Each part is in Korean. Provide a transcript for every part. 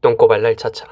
똥꼬발랄 차차.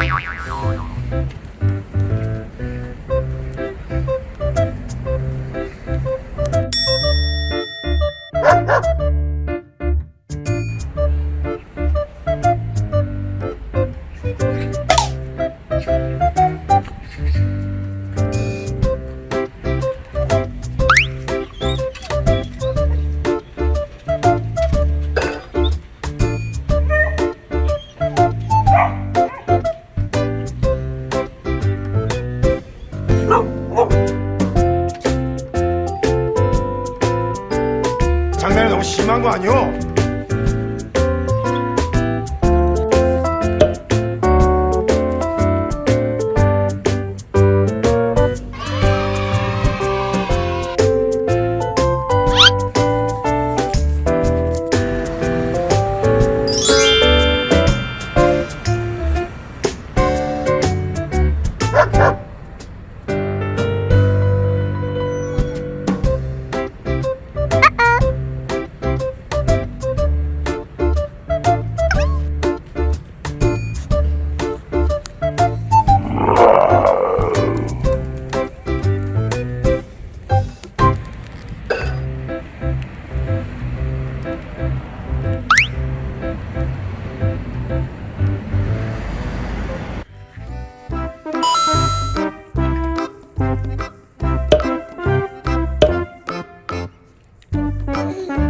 哎呦呦呦呦。 장난이 너무 심한 거 아니오? Bye.